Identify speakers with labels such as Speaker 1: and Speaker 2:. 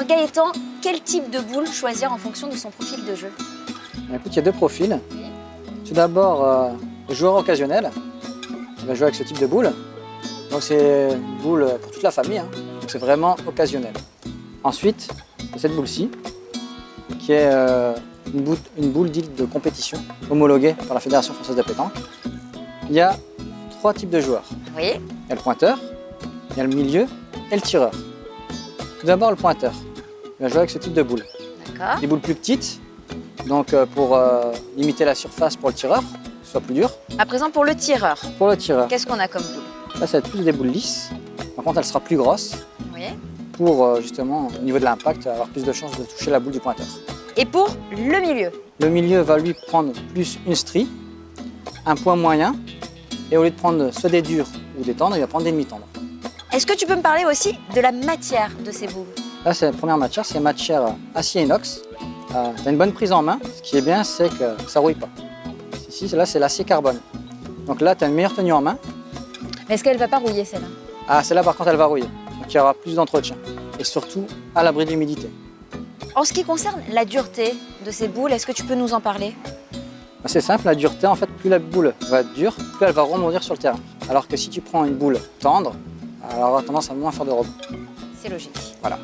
Speaker 1: Alors Gaëtan, quel type de boule choisir en fonction de son profil de jeu
Speaker 2: Écoute, il y a deux profils. Tout d'abord, euh, le joueur occasionnel, qui va jouer avec ce type de boule. Donc c'est une boule pour toute la famille, hein. donc c'est vraiment occasionnel. Ensuite, cette boule-ci, qui est euh, une boule, une boule dite de compétition, homologuée par la Fédération française de pétanque. Il y a trois types de joueurs.
Speaker 1: Oui.
Speaker 2: Il y a le pointeur, il y a le milieu et le tireur. Tout d'abord, le pointeur. Il va jouer avec ce type de boule.
Speaker 1: D'accord.
Speaker 2: Des boules plus petites, donc euh, pour euh, limiter la surface pour le tireur, que ce soit plus dur.
Speaker 1: À présent, pour le tireur,
Speaker 2: Pour le tireur,
Speaker 1: qu'est-ce qu'on a comme boule?
Speaker 2: Là, ça va être plus des boules lisses. Par contre, elle sera plus grosse
Speaker 1: Oui.
Speaker 2: pour euh, justement, au niveau de l'impact, avoir plus de chances de toucher la boule du pointeur.
Speaker 1: Et pour le milieu?
Speaker 2: Le milieu va lui prendre plus une strie, un point moyen, et au lieu de prendre soit des durs ou des tendres, il va prendre des demi-tendres.
Speaker 1: Est-ce que tu peux me parler aussi de la matière de ces boules?
Speaker 2: Là, c'est la première matière, c'est matière acier inox. Euh, tu as une bonne prise en main. Ce qui est bien, c'est que ça ne rouille pas. Ici, là, c'est l'acier carbone. Donc là, tu as une meilleure tenue en main.
Speaker 1: Mais est-ce qu'elle va pas rouiller celle-là?
Speaker 2: Ah, celle-là, par contre, elle va rouiller. Donc il y aura plus d'entretien. Et surtout, à l'abri de l'humidité.
Speaker 1: En ce qui concerne la dureté de ces boules, est-ce que tu peux nous en parler?
Speaker 2: Bah, C'est simple, la dureté, en fait, plus la boule va être dure, plus elle va rebondir sur le terrain. Alors que si tu prends une boule tendre, elle aura tendance à moins faire de rebond.
Speaker 1: C'est logique.
Speaker 2: Voilà.